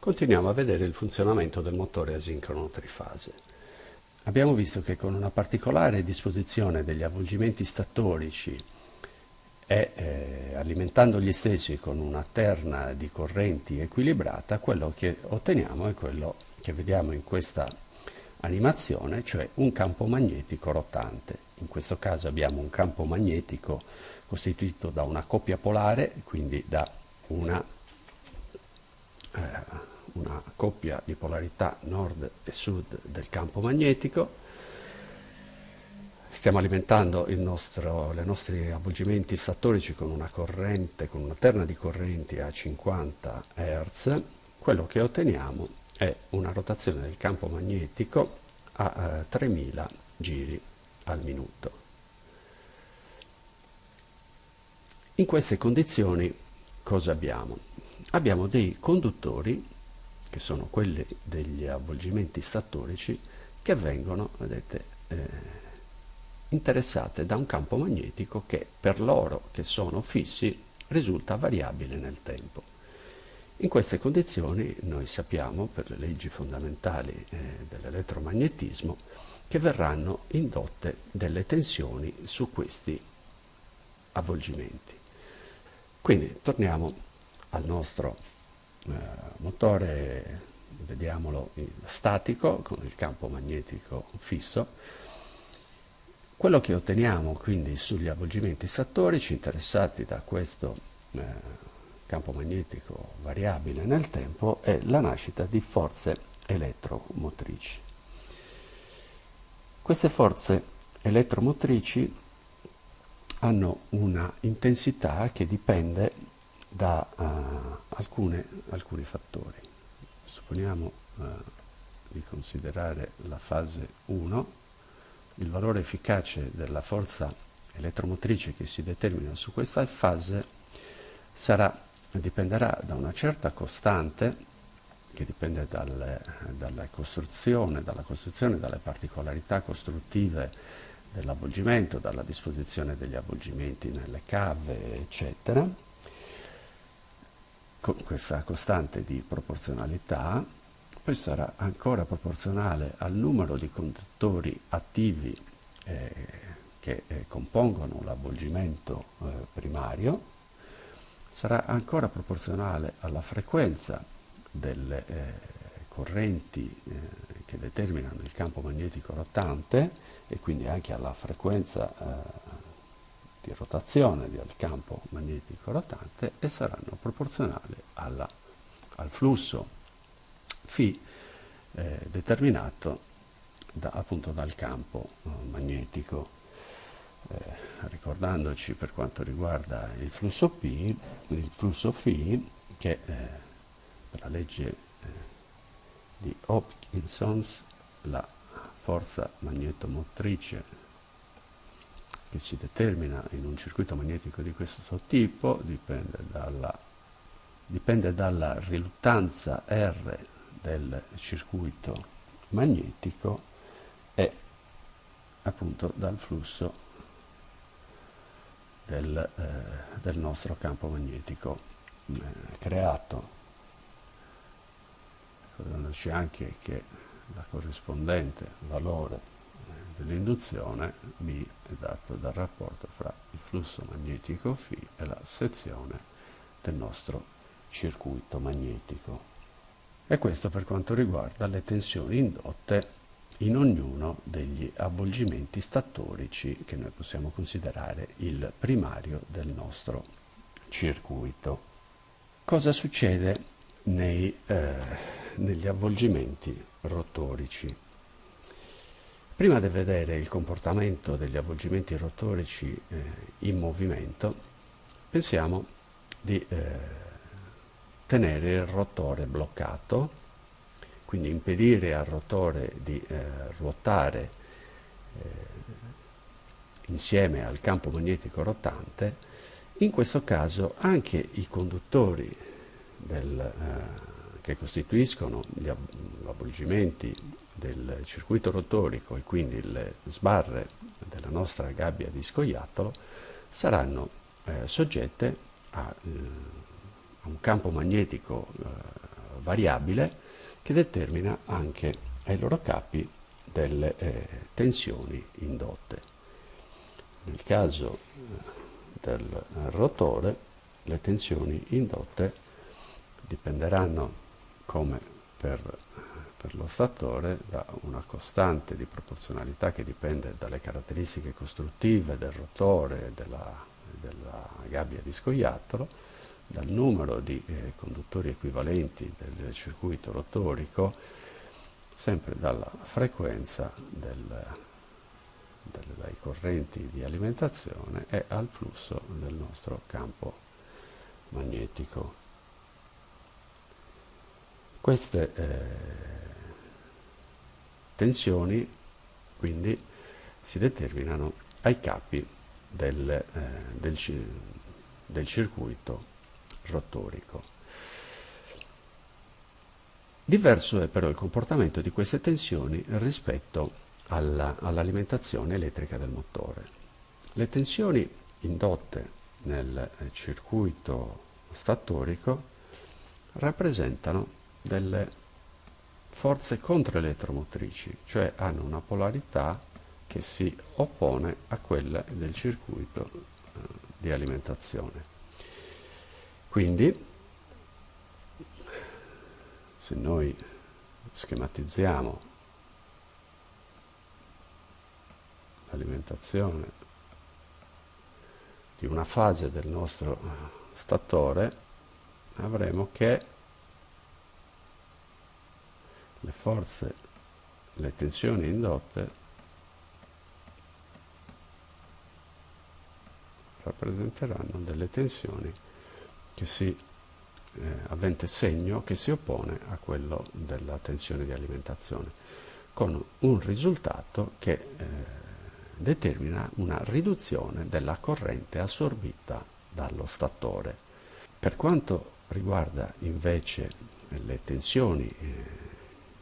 Continuiamo a vedere il funzionamento del motore asincrono trifase. Abbiamo visto che con una particolare disposizione degli avvolgimenti statorici e eh, alimentando gli stessi con una terna di correnti equilibrata, quello che otteniamo è quello che vediamo in questa animazione, cioè un campo magnetico rotante. In questo caso abbiamo un campo magnetico costituito da una coppia polare, quindi da una eh, una coppia di polarità nord e sud del campo magnetico. Stiamo alimentando i nostri avvolgimenti statorici con una corrente, con una terna di correnti a 50 Hz. Quello che otteniamo è una rotazione del campo magnetico a eh, 3000 giri al minuto. In queste condizioni cosa abbiamo? Abbiamo dei conduttori che sono quelli degli avvolgimenti statorici, che vengono, vedete, eh, interessate da un campo magnetico che per loro, che sono fissi, risulta variabile nel tempo. In queste condizioni noi sappiamo, per le leggi fondamentali eh, dell'elettromagnetismo, che verranno indotte delle tensioni su questi avvolgimenti. Quindi torniamo al nostro eh, motore, vediamolo, statico con il campo magnetico fisso. Quello che otteniamo quindi sugli avvolgimenti statorici interessati da questo eh, campo magnetico variabile nel tempo è la nascita di forze elettromotrici. Queste forze elettromotrici hanno una intensità che dipende da uh, alcune, alcuni fattori. Supponiamo uh, di considerare la fase 1, il valore efficace della forza elettromotrice che si determina su questa fase sarà, dipenderà da una certa costante che dipende dal, dalla costruzione, dalla costruzione, dalle particolarità costruttive dell'avvolgimento, dalla disposizione degli avvolgimenti nelle cave, eccetera, con questa costante di proporzionalità, poi sarà ancora proporzionale al numero di conduttori attivi eh, che eh, compongono l'avvolgimento eh, primario, sarà ancora proporzionale alla frequenza delle eh, correnti eh, che determinano il campo magnetico rotante e quindi anche alla frequenza eh, di rotazione del campo magnetico rotante e saranno proporzionali alla, al flusso φ eh, determinato da, appunto dal campo eh, magnetico. Eh, ricordandoci per quanto riguarda il flusso P, il flusso φ che eh, per la legge eh, di Hopkinson la forza magnetomotrice che si determina in un circuito magnetico di questo tipo dipende dalla, dipende dalla riluttanza R del circuito magnetico e appunto dal flusso del, eh, del nostro campo magnetico eh, creato. Ricordandoci anche che la corrispondente valore dell'induzione B è dato dal rapporto fra il flusso magnetico φ e la sezione del nostro circuito magnetico. E questo per quanto riguarda le tensioni indotte in ognuno degli avvolgimenti statorici che noi possiamo considerare il primario del nostro circuito. Cosa succede nei, eh, negli avvolgimenti rotorici? Prima di vedere il comportamento degli avvolgimenti rotorici eh, in movimento, pensiamo di eh, tenere il rotore bloccato, quindi impedire al rotore di eh, ruotare eh, insieme al campo magnetico rotante, in questo caso anche i conduttori del, eh, che costituiscono gli avvolgimenti del circuito rotorico e quindi le sbarre della nostra gabbia di scoiattolo saranno eh, soggette a, eh, a, un campo magnetico eh, variabile che determina anche ai loro capi delle eh, tensioni indotte. Nel caso eh, del rotore le tensioni indotte dipenderanno come per, per lo statore da una costante di proporzionalità che dipende dalle caratteristiche costruttive del rotore, della, della gabbia di scoiattolo, dal numero di eh, conduttori equivalenti del circuito rotorico, sempre dalla frequenza del, del, dai correnti di alimentazione e al flusso del nostro campo magnetico. Queste eh, tensioni quindi si determinano ai capi del, eh, del, del circuito rotorico. Diverso è però il comportamento di queste tensioni rispetto all'alimentazione all elettrica del motore. Le tensioni indotte nel circuito statorico rappresentano delle forze controelettromotrici, cioè hanno una polarità che si oppone a quella del circuito eh, di alimentazione. Quindi, se noi schematizziamo l'alimentazione di una fase del nostro statore, avremo che le forze, le tensioni indotte rappresenteranno delle tensioni che si eh, avente segno che si oppone a quello della tensione di alimentazione con un risultato che eh, determina una riduzione della corrente assorbita dallo statore. Per quanto riguarda invece le tensioni eh,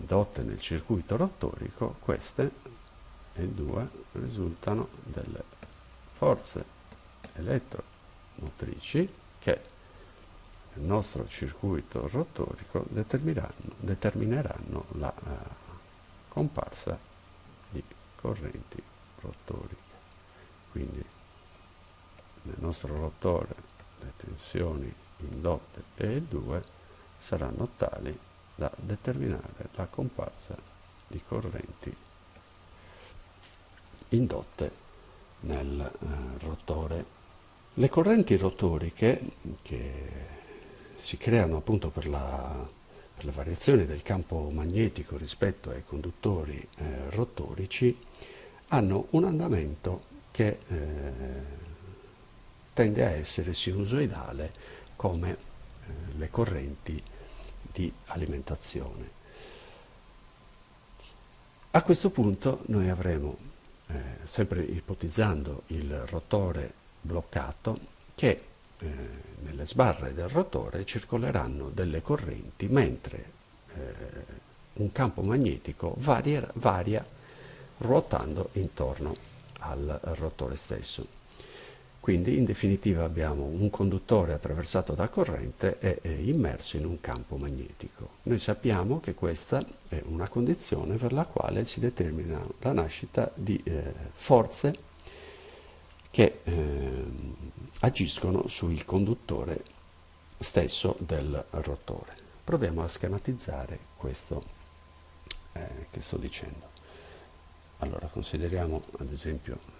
indotte nel circuito rotorico, queste e due risultano delle forze elettromotrici che nel nostro circuito rotorico determineranno, determineranno la uh, comparsa di correnti rotoriche. Quindi nel nostro rotore le tensioni indotte E2 saranno tali da determinare la comparsa di correnti indotte nel eh, rotore. Le correnti rotoriche che si creano appunto per la, per la variazione del campo magnetico rispetto ai conduttori eh, rotorici hanno un andamento che eh, tende a essere sinusoidale come eh, le correnti di alimentazione. A questo punto noi avremo, eh, sempre ipotizzando il rotore bloccato, che eh, nelle sbarre del rotore circoleranno delle correnti mentre eh, un campo magnetico varia, varia ruotando intorno al rotore stesso. Quindi in definitiva abbiamo un conduttore attraversato da corrente e, immerso in un campo magnetico. Noi sappiamo che questa è una condizione per la quale si determina la nascita di eh, forze che eh, agiscono sul conduttore stesso del rotore. Proviamo a schematizzare questo eh, che sto dicendo. Allora consideriamo ad esempio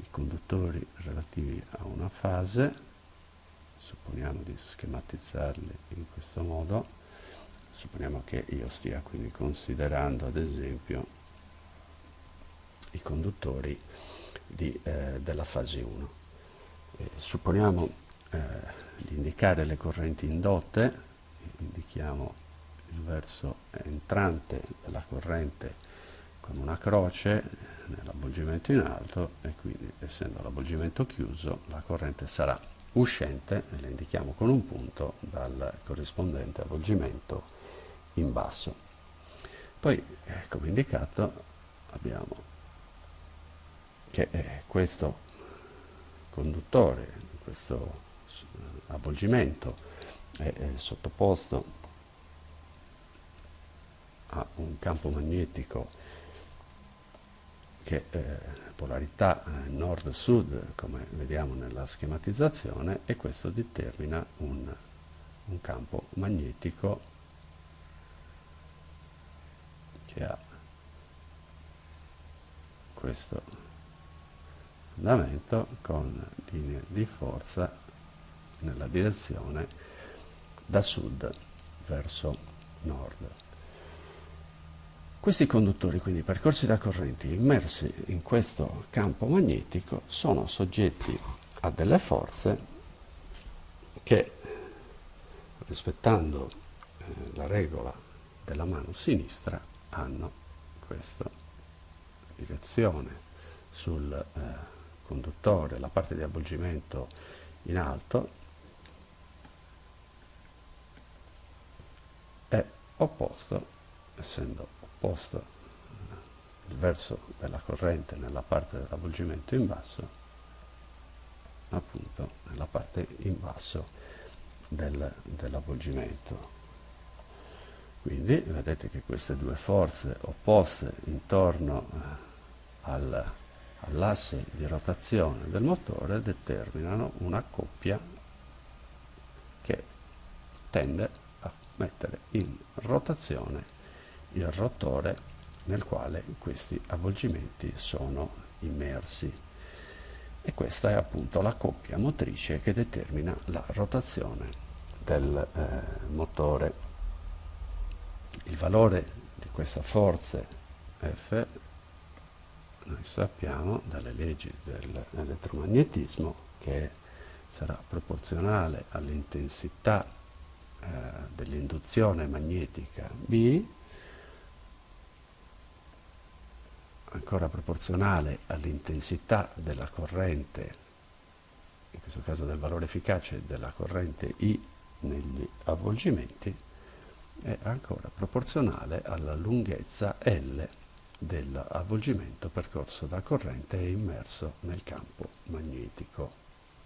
i conduttori relativi a una fase, supponiamo di schematizzarli in questo modo, supponiamo che io stia quindi considerando ad esempio i conduttori di, eh, della fase 1. Eh, supponiamo eh, di indicare le correnti indotte, indichiamo il verso entrante della corrente con una croce nell'avvolgimento in alto e quindi essendo l'avvolgimento chiuso la corrente sarà uscente e la indichiamo con un punto dal corrispondente avvolgimento in basso. Poi eh, come indicato abbiamo che eh, questo conduttore, questo avvolgimento è, sottoposto un campo magnetico che eh, polarità eh, nord-sud come vediamo nella schematizzazione e questo determina un, un campo magnetico che ha questo andamento con linee di forza nella direzione da sud verso nord. Questi conduttori, quindi percorsi da correnti immersi in questo campo magnetico, sono soggetti a delle forze che, rispettando eh, la regola della mano sinistra, hanno questa direzione sul eh, conduttore, la parte di avvolgimento in alto è opposto, essendo eh, il verso della corrente nella parte dell'avvolgimento in basso, appunto nella parte in basso del, dell'avvolgimento. Quindi vedete che queste due forze opposte intorno eh, al, all'asse di rotazione del motore determinano una coppia che tende a mettere in rotazione il rotore nel quale questi avvolgimenti sono immersi. E questa è appunto la coppia motrice che determina la rotazione del eh, motore. Il valore di questa forza F noi sappiamo dalle leggi dell'elettromagnetismo che sarà proporzionale all'intensità eh, dell'induzione magnetica B ancora proporzionale all'intensità della corrente in questo caso del valore efficace della corrente I negli avvolgimenti è ancora proporzionale alla lunghezza L dell'avvolgimento percorso da corrente e immerso nel campo magnetico.